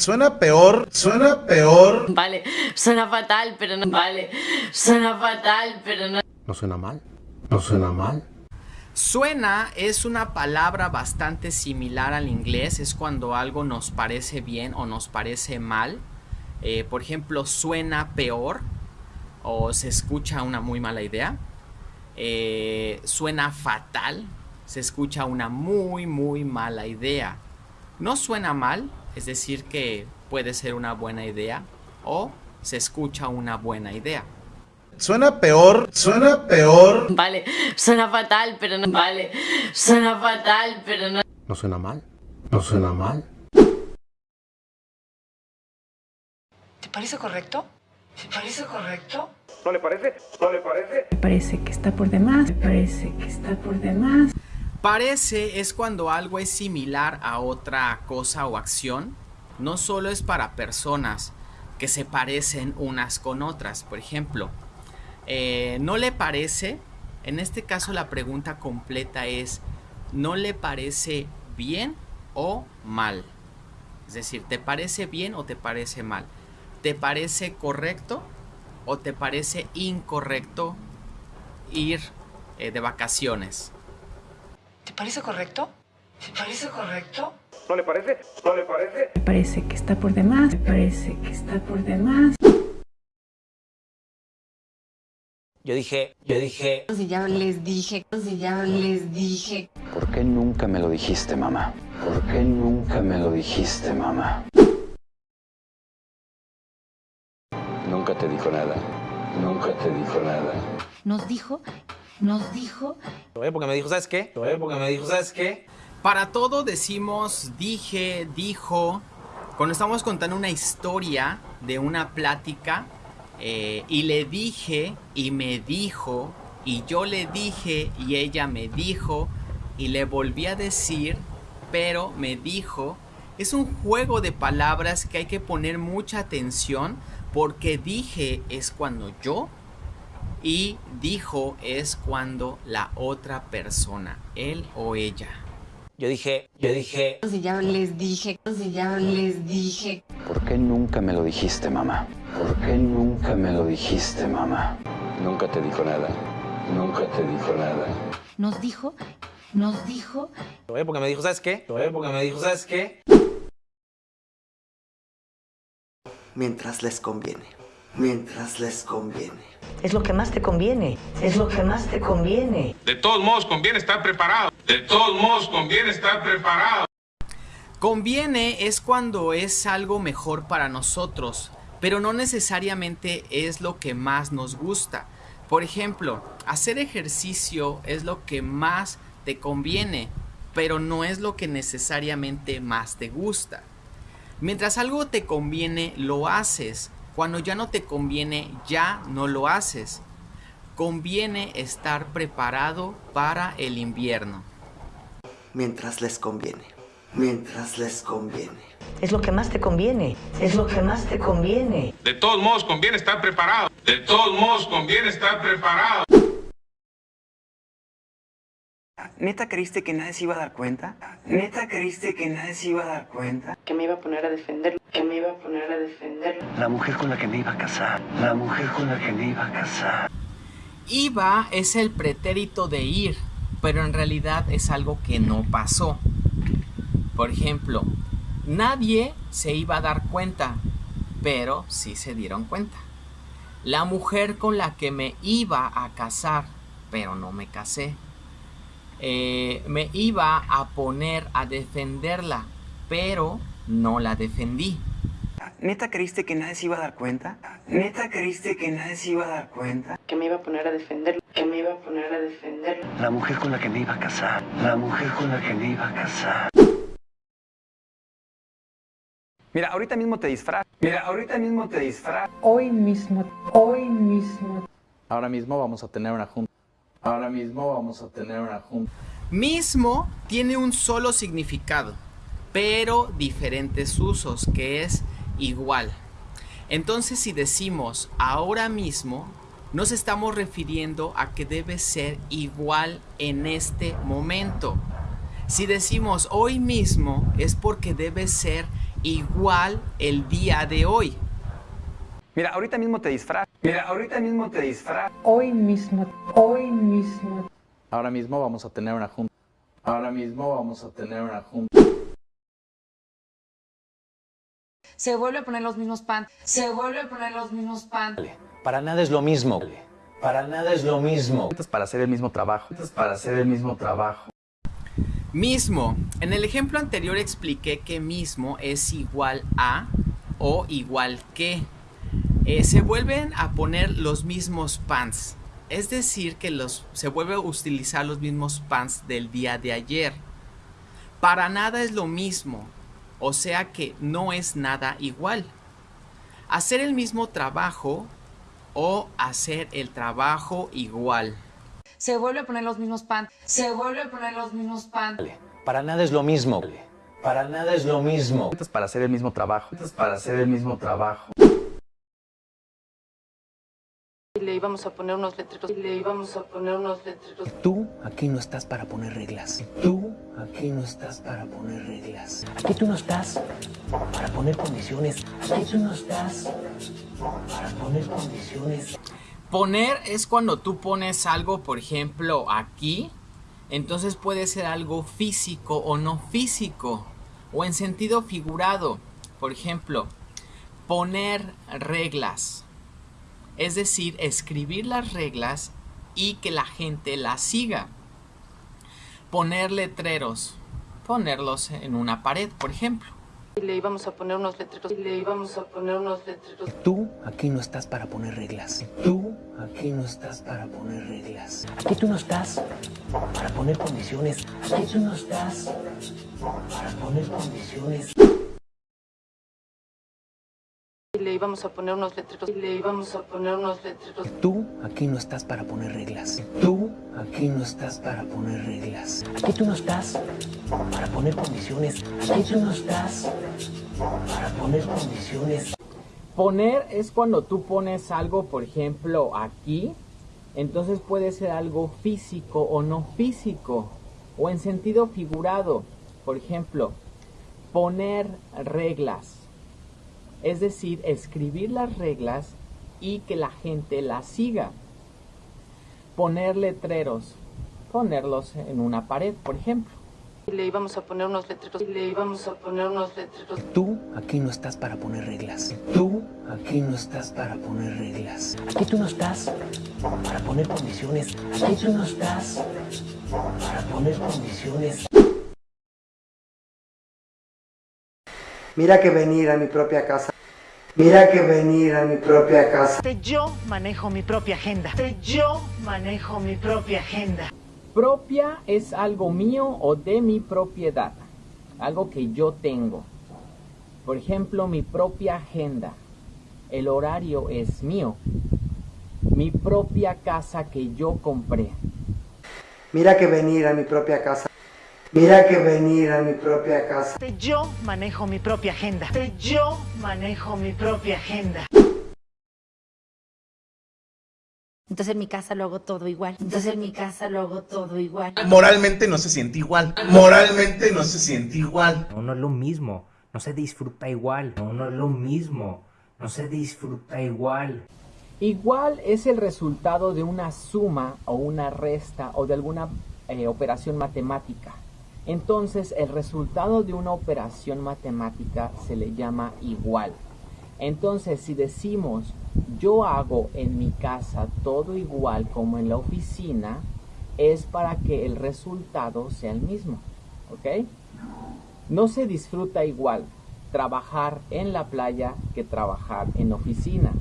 Suena peor, suena peor. Vale, suena fatal, pero no. Vale, suena fatal, pero no. ¿No suena mal? ¿No suena mal? Suena es una palabra bastante similar al inglés, es cuando algo nos parece bien o nos parece mal. Eh, por ejemplo, suena peor o se escucha una muy mala idea. Eh, suena fatal, se escucha una muy muy mala idea. No suena mal, es decir que puede ser una buena idea o se escucha una buena idea. Suena peor, suena peor. Vale, suena fatal, pero no. Vale, suena fatal, pero no. ¿No suena mal? ¿No suena mal? ¿Te parece correcto? ¿Te parece correcto? ¿No le parece? ¿No le parece? Me parece que está por demás. Me parece que está por demás. Parece es cuando algo es similar a otra cosa o acción. No solo es para personas que se parecen unas con otras. Por ejemplo, eh, ¿no le parece? En este caso la pregunta completa es, ¿no le parece bien o mal? Es decir, ¿te parece bien o te parece mal? ¿Te parece correcto o te parece incorrecto ir eh, de vacaciones? ¿Te parece correcto? ¿Te parece correcto? ¿No le parece? ¿No le parece? Me parece que está por demás. Me parece que está por demás. Yo dije, yo dije... Si ya les dije, si ya les dije. ¿Por qué nunca me lo dijiste, mamá? ¿Por qué nunca me lo dijiste, mamá? Nunca te dijo nada. Nunca te dijo nada. Nos dijo, nos dijo. Porque me dijo, ¿sabes qué? Porque me dijo, ¿sabes qué? Para todo decimos dije, dijo. Cuando estamos contando una historia de una plática eh, y le dije y me dijo y yo le dije y ella me dijo y le volví a decir pero me dijo es un juego de palabras que hay que poner mucha atención porque dije es cuando yo y dijo es cuando la otra persona, él o ella. Yo dije, yo dije... Si ya les dije, si ya les dije. ¿Por qué nunca me lo dijiste, mamá? ¿Por qué nunca me lo dijiste, mamá? Nunca te dijo nada. Nunca te dijo nada. Nos dijo, nos dijo. Porque me dijo, ¿sabes qué? Porque me dijo, ¿sabes qué? Mientras les conviene. Mientras les conviene. Es lo que más te conviene. Es lo que más te conviene. De todos modos, conviene estar preparado. De todos modos, conviene estar preparado. Conviene es cuando es algo mejor para nosotros, pero no necesariamente es lo que más nos gusta. Por ejemplo, hacer ejercicio es lo que más te conviene, pero no es lo que necesariamente más te gusta. Mientras algo te conviene, lo haces. Cuando ya no te conviene, ya no lo haces. Conviene estar preparado para el invierno. Mientras les conviene. Mientras les conviene. Es lo que más te conviene. Es lo que más te conviene. De todos modos, conviene estar preparado. De todos modos, conviene estar preparado. ¿Neta creíste que nadie se iba a dar cuenta? ¿Neta creíste que nadie se iba a dar cuenta? Que me iba a poner a defenderlo. Que me iba a poner a defenderlo. La mujer con la que me iba a casar. La mujer con la que me iba a casar. Iba es el pretérito de ir, pero en realidad es algo que no pasó. Por ejemplo, nadie se iba a dar cuenta, pero sí se dieron cuenta. La mujer con la que me iba a casar, pero no me casé. Eh, me iba a poner a defenderla, pero no la defendí. ¿Neta creíste que nadie se iba a dar cuenta? ¿Neta creíste que nadie se iba a dar cuenta? Que me iba a poner a defenderlo. Que me iba a poner a defenderlo. La mujer con la que me iba a casar. La mujer con la que me iba a casar. Mira, ahorita mismo te disfraz. Mira, ahorita mismo te disfraz. Hoy mismo, hoy mismo. Ahora mismo vamos a tener una junta. Ahora mismo vamos a tener una junta. Mismo tiene un solo significado, pero diferentes usos, que es igual. Entonces si decimos ahora mismo, nos estamos refiriendo a que debe ser igual en este momento. Si decimos hoy mismo es porque debe ser igual el día de hoy. Mira, ahorita mismo te disfraz. Mira, ahorita mismo te disfraz. Hoy mismo, hoy mismo. Ahora mismo vamos a tener una junta. Ahora mismo vamos a tener una junta. Se vuelve a poner los mismos pan. Se vuelve a poner los mismos pan. Para nada es lo mismo. Para nada es lo mismo. Esto es para hacer el mismo trabajo. Esto es para hacer el mismo trabajo. Mismo. En el ejemplo anterior expliqué que mismo es igual a o igual que. Eh, se vuelven a poner los mismos pants. Es decir, que los, se vuelve a utilizar los mismos pants del día de ayer. Para nada es lo mismo. O sea que no es nada igual. Hacer el mismo trabajo o hacer el trabajo igual. Se vuelve a poner los mismos pan. Se vuelve a poner los mismos pan. Para nada es lo mismo. Para nada es lo mismo. Para hacer el mismo trabajo. Esto es para hacer el mismo trabajo. Y le íbamos a poner unos letreros. Y le íbamos a poner unos letreros. Tú aquí no estás para poner reglas. Tú aquí no estás para poner reglas. Aquí tú no estás para poner condiciones. Aquí tú no estás para poner condiciones. Poner es cuando tú pones algo, por ejemplo, aquí. Entonces puede ser algo físico o no físico. O en sentido figurado. Por ejemplo, poner reglas. Es decir, escribir las reglas y que la gente las siga. Poner letreros. Ponerlos en una pared, por ejemplo. Y le íbamos a poner unos letreros. Y le íbamos a poner unos letreros. Tú aquí no estás para poner reglas. Tú aquí no estás para poner reglas. Aquí tú no estás para poner condiciones. Aquí tú no estás para poner condiciones. Le íbamos a poner unos letreros. Y le íbamos a poner unos letreros. Tú aquí no estás para poner reglas. Tú aquí no estás para poner reglas. Aquí tú no estás para poner condiciones. Aquí tú no estás para poner condiciones. Poner es cuando tú pones algo, por ejemplo, aquí. Entonces puede ser algo físico o no físico. O en sentido figurado. Por ejemplo, poner reglas. Es decir, escribir las reglas y que la gente las siga. Poner letreros. Ponerlos en una pared, por ejemplo. Y le íbamos a poner unos letreros. Y le íbamos a poner unos letreros. Tú aquí no estás para poner reglas. Tú aquí no estás para poner reglas. Aquí tú no estás para poner condiciones. Aquí tú no estás para poner condiciones. Mira que venir a mi propia casa. Mira que venir a mi propia casa. Yo manejo mi propia agenda. Yo manejo mi propia agenda. Propia es algo mío o de mi propiedad. Algo que yo tengo. Por ejemplo, mi propia agenda. El horario es mío. Mi propia casa que yo compré. Mira que venir a mi propia casa. Mira que venir a mi propia casa. Yo manejo mi propia agenda. Yo manejo mi propia agenda. Entonces en mi casa lo hago todo igual. Entonces en mi casa lo hago todo igual. Moralmente no se siente igual. Moralmente no se siente igual. No, no es lo mismo. No se disfruta igual. No, no es lo mismo. No se disfruta igual. Igual es el resultado de una suma o una resta o de alguna eh, operación matemática. Entonces el resultado de una operación matemática se le llama igual. Entonces si decimos yo hago en mi casa todo igual como en la oficina, es para que el resultado sea el mismo. ¿Ok? No se disfruta igual trabajar en la playa que trabajar en oficina.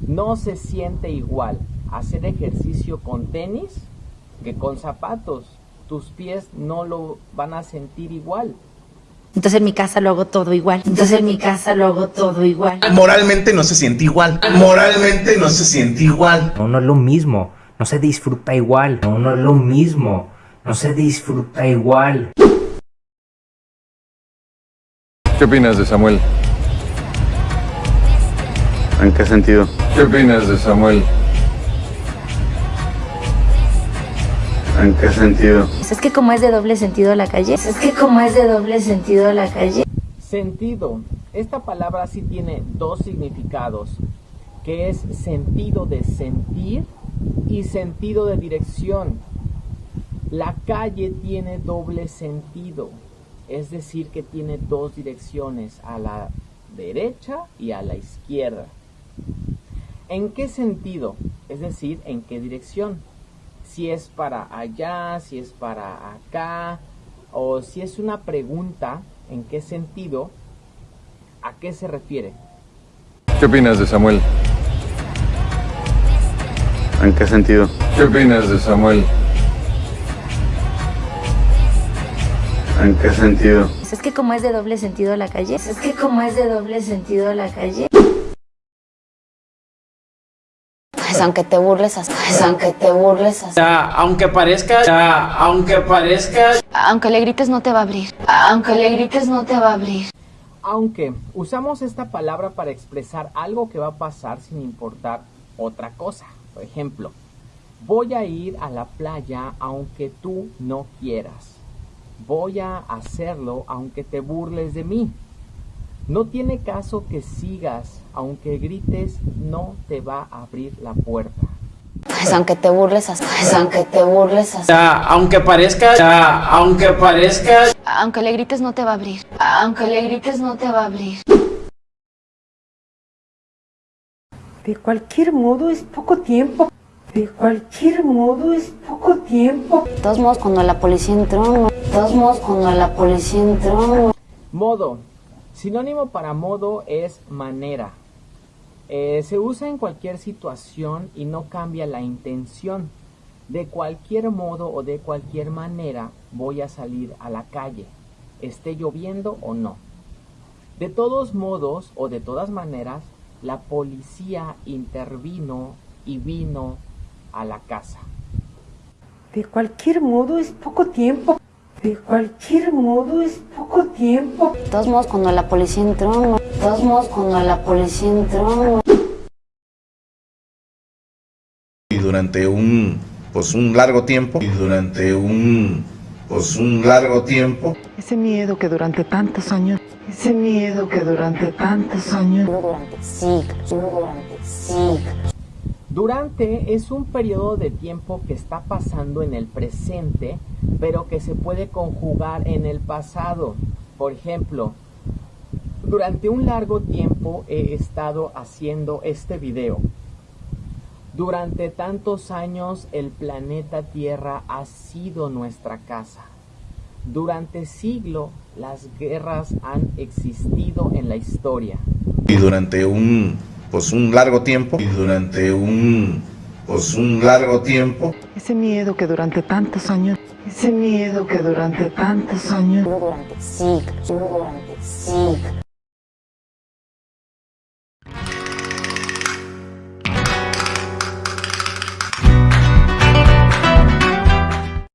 No se siente igual hacer ejercicio con tenis que con zapatos. Tus pies no lo van a sentir igual. Entonces en mi casa lo hago todo igual. Entonces en mi casa lo hago todo igual. Moralmente no se siente igual. Moralmente no se siente igual. No, no es lo mismo. No se disfruta igual. No, no es lo mismo. No se disfruta igual. ¿Qué opinas de Samuel? ¿En qué sentido? ¿Qué opinas de Samuel? ¿En qué sentido? Es que como es de doble sentido la calle. Es que como es de doble sentido la calle. Sentido. Esta palabra sí tiene dos significados, que es sentido de sentir y sentido de dirección. La calle tiene doble sentido, es decir, que tiene dos direcciones, a la derecha y a la izquierda. ¿En qué sentido? Es decir, ¿en qué dirección? Si es para allá, si es para acá, o si es una pregunta, ¿en qué sentido? ¿A qué se refiere? ¿Qué opinas de Samuel? ¿En qué sentido? ¿Qué opinas de Samuel? ¿En qué sentido? Es que como es de doble sentido la calle. Es que como es de doble sentido la calle. Pues aunque te burles, pues aunque te burles, Ya, aunque parezca, ya, aunque parezca. aunque le grites no te va a abrir. Aunque le grites no te va a abrir. Aunque usamos esta palabra para expresar algo que va a pasar sin importar otra cosa. Por ejemplo, voy a ir a la playa aunque tú no quieras. Voy a hacerlo aunque te burles de mí. No tiene caso que sigas, aunque grites, no te va a abrir la puerta. Pues aunque te burles, pues aunque te burles, Ya, aunque parezca, ya, aunque parezca. aunque le grites no te va a abrir. Aunque le grites no te va a abrir. De cualquier modo es poco tiempo. De cualquier modo es poco tiempo. De todos modos cuando la policía entró, de todos modos cuando la policía entró. Modo. Sinónimo para modo es manera. Eh, se usa en cualquier situación y no cambia la intención. De cualquier modo o de cualquier manera voy a salir a la calle, esté lloviendo o no. De todos modos o de todas maneras, la policía intervino y vino a la casa. De cualquier modo es poco tiempo. De cualquier modo es poco tiempo. De todos modos cuando la policía entró, de todos modos cuando la policía entró. Y durante un, pues un largo tiempo, y durante un, pues un largo tiempo, Ese miedo que durante tantos años, ese miedo que durante tantos años, Durante siglos, durante siglos. Durante es un periodo de tiempo que está pasando en el presente, pero que se puede conjugar en el pasado. Por ejemplo, durante un largo tiempo he estado haciendo este video. Durante tantos años el planeta Tierra ha sido nuestra casa. Durante siglo las guerras han existido en la historia. y durante un, pues un largo tiempo, y durante un, pues un largo tiempo, ese miedo que durante tantos años, ese miedo que durante tantos años, Durante siglos, durante siglos.